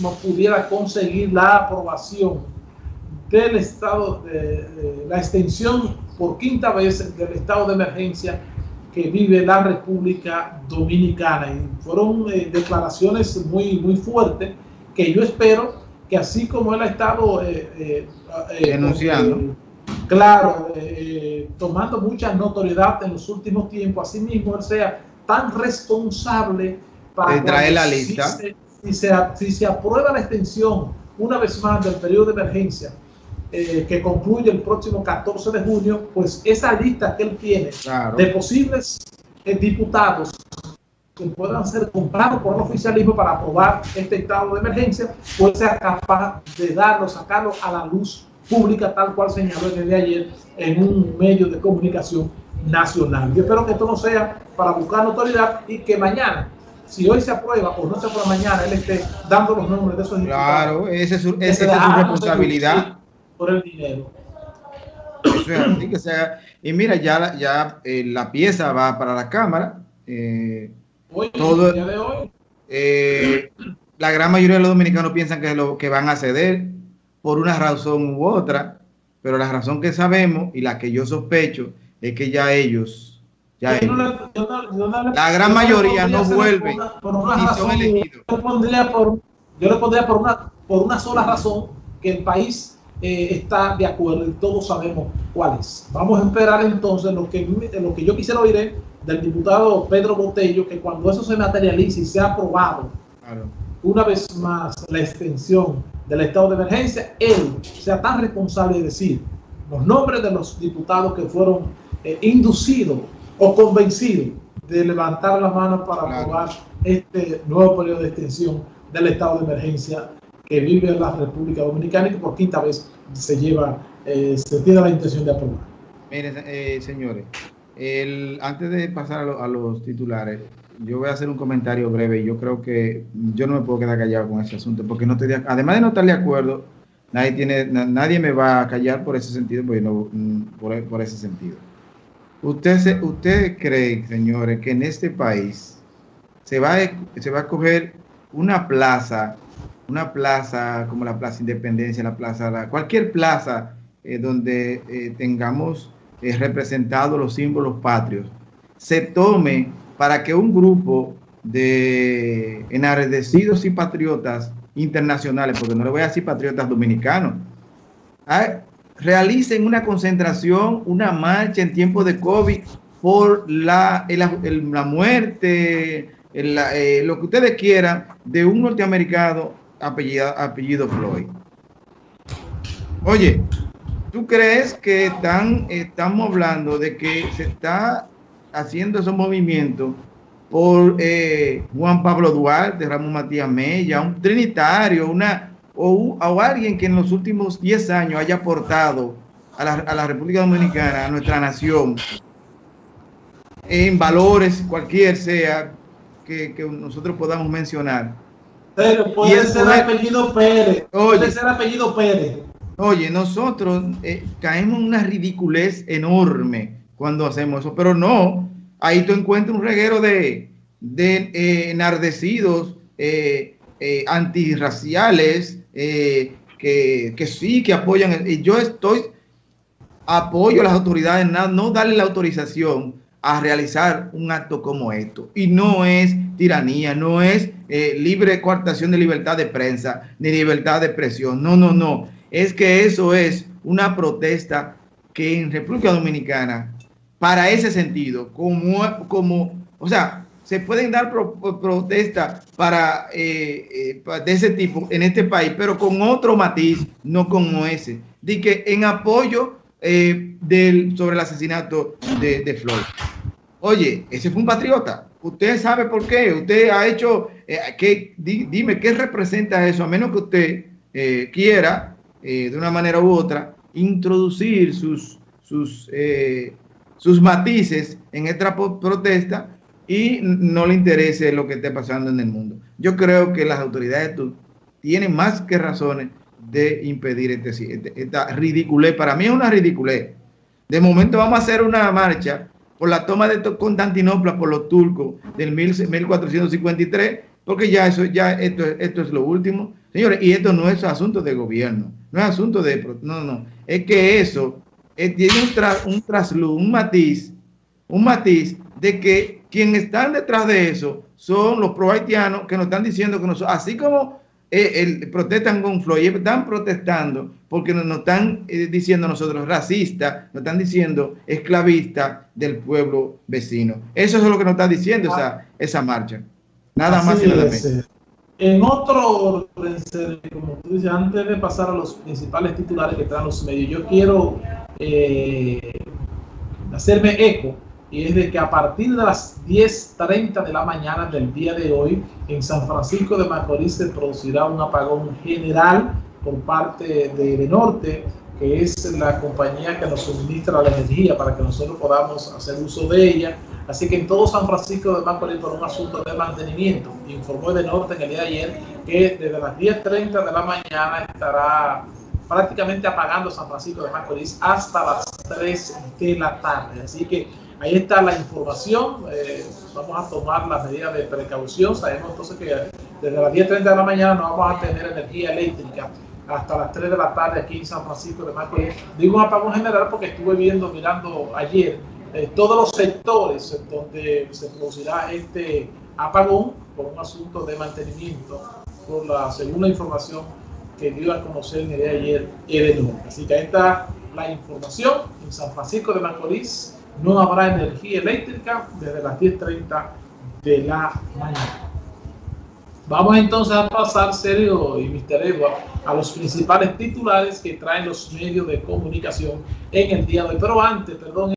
mismo pudiera conseguir la aprobación del estado de, la extensión por quinta vez del estado de emergencia que vive la República Dominicana. Y fueron eh, declaraciones muy, muy fuertes que yo espero que así como él ha estado eh, denunciando, claro, tomando mucha notoriedad en los últimos tiempos, así mismo él sea tan responsable para traer la lista. Si se, si se aprueba la extensión una vez más del periodo de emergencia eh, que concluye el próximo 14 de junio, pues esa lista que él tiene de posibles eh, diputados que puedan ser comprados por el oficialismo para aprobar este estado de emergencia, pues sea capaz de darlo, sacarlo a la luz pública, tal cual señaló desde ayer en un medio de comunicación nacional. Yo espero que esto no sea para buscar notoriedad y que mañana si hoy se aprueba o no se aprueba mañana, él esté dando los nombres de esos Claro, esa es su, esa es su responsabilidad. Por el dinero. que sea, y mira, ya, ya eh, la pieza va para la Cámara. Eh, hoy, todo, de hoy. Eh, la gran mayoría de los dominicanos piensan que, lo, que van a ceder por una razón u otra, pero la razón que sabemos y la que yo sospecho es que ya ellos la gran mayoría no vuelven por una, son elegidos. Yo le pondría, por, yo le pondría por, una, por una sola razón que el país eh, está de acuerdo y todos sabemos cuál es. Vamos a esperar entonces lo que, lo que yo quisiera oír del diputado Pedro Botello, que cuando eso se materialice y sea aprobado, una vez más la extensión del estado de emergencia, él sea tan responsable de decir los nombres de los diputados que fueron eh, inducidos o convencido de levantar las manos para aprobar este nuevo periodo de extensión del estado de emergencia que vive la República Dominicana y que por quinta vez se lleva, eh, se tiene la intención de aprobar. Miren, eh, señores, el, antes de pasar a, los titulares, yo voy a hacer un comentario breve y yo creo que yo no me puedo quedar callado con ese asunto porque no estoy además de no estar de acuerdo, nadie tiene, nadie me va a callar por ese sentido, porque no, mm, por ese sentido. ¿Usted, ¿Usted cree, señores, que en este país se va, a, se va a coger una plaza, una plaza como la Plaza Independencia, la Plaza, cualquier plaza eh, donde eh, tengamos eh, representados los símbolos patrios, se tome para que un grupo de enardecidos y patriotas internacionales, porque no le voy a decir patriotas dominicanos, ¿ah? Realicen una concentración, una marcha en tiempo de COVID por la, la muerte, eh, lo que ustedes quieran, de un norteamericano apellido, apellido Floyd. Oye, ¿tú crees que están, estamos hablando de que se está haciendo esos movimientos por eh, Juan Pablo Duarte, Ramón Matías Mella, un trinitario, una, o, alguien que en los últimos 10 años haya aportado a la, República Dominicana, a nuestra nación, en valores, cualquier sea, que, nosotros podamos mencionar. Pero puede ser apellido Pérez. puede ser apellido Pérez. Oye, nosotros eh, caemos en una ridiculez enorme cuando hacemos eso, pero no. Ahí tú encuentras un reguero de, de eh, enardecidos, eh, antirraciales, eh, que, que, sí, que apoyan. Y yo estoy, apoyo a las autoridades, no, darle la autorización a realizar un acto como esto. Y no es tiranía, no es eh, libre coartación de libertad de prensa, ni libertad de expresión. No, no, no. Es que eso es una protesta que en República Dominicana, para ese sentido, como, como o sea, se pueden dar protestas para, eh, eh, de ese tipo en este país, pero con otro matiz, no como ese. De que en apoyo eh, del, sobre el asesinato de, de, Floyd. Oye, ese fue un patriota. Usted sabe por qué. Usted ha hecho, que, dime, ¿qué representa eso? A menos que usted quiera, de una manera u otra, introducir sus, sus, sus matices en esta protesta y no le interese lo que esté pasando en el mundo. Yo creo que las autoridades tienen más que razones de impedir este, este, esta ridiculez. Para mí es una ridiculez. De momento vamos a hacer una marcha por la toma de Constantinopla por los turcos del 1453, porque ya eso, ya esto, esto es lo último. Señores, y esto no es asunto de gobierno, no es asunto de... No, no, es que eso eh, tiene un, un trasluz, un matiz, un matiz de que quienes están detrás de eso son los pro haitianos que nos están diciendo que nosotros, así como eh, protestan con Floyd, están protestando porque nos, están eh, diciendo nosotros racistas, nos están diciendo esclavistas del pueblo vecino. Eso es lo que nos está diciendo esa, esa marcha. Nada más y nada menos. En otro orden, como tú dices, antes de pasar a los principales titulares que traen los medios, yo quiero eh, hacerme eco y es de que a partir de las 10.30 de la mañana del día de hoy, en San Francisco de Macorís se producirá un apagón general por parte de Norte, que es la compañía que nos suministra la energía para que nosotros podamos hacer uso de ella. Así que en todo San Francisco de Macorís por un asunto de mantenimiento, informó de Norte en el día de ayer que desde las 10.30 de la mañana estará prácticamente apagando San Francisco de Macorís hasta las 3 de la tarde. Así que Ahí está la información. Eh, vamos a tomar las medidas de precaución. Sabemos entonces que desde las 10.30 de la mañana no vamos a tener energía eléctrica hasta las 3 de la tarde aquí en San Francisco de Macorís. Digo un apagón general porque estuve viendo, mirando ayer, eh, todos los sectores donde se producirá este apagón por un asunto de mantenimiento, por la segunda información que dio a conocer el día de ayer Edenor. Así que ahí está la información en San Francisco de Macorís no habrá energía eléctrica desde las 10.30 de la mañana. Vamos entonces a pasar, serio y Mr. Edward, a los principales titulares que traen los medios de comunicación en el día de hoy. Pero antes, perdón.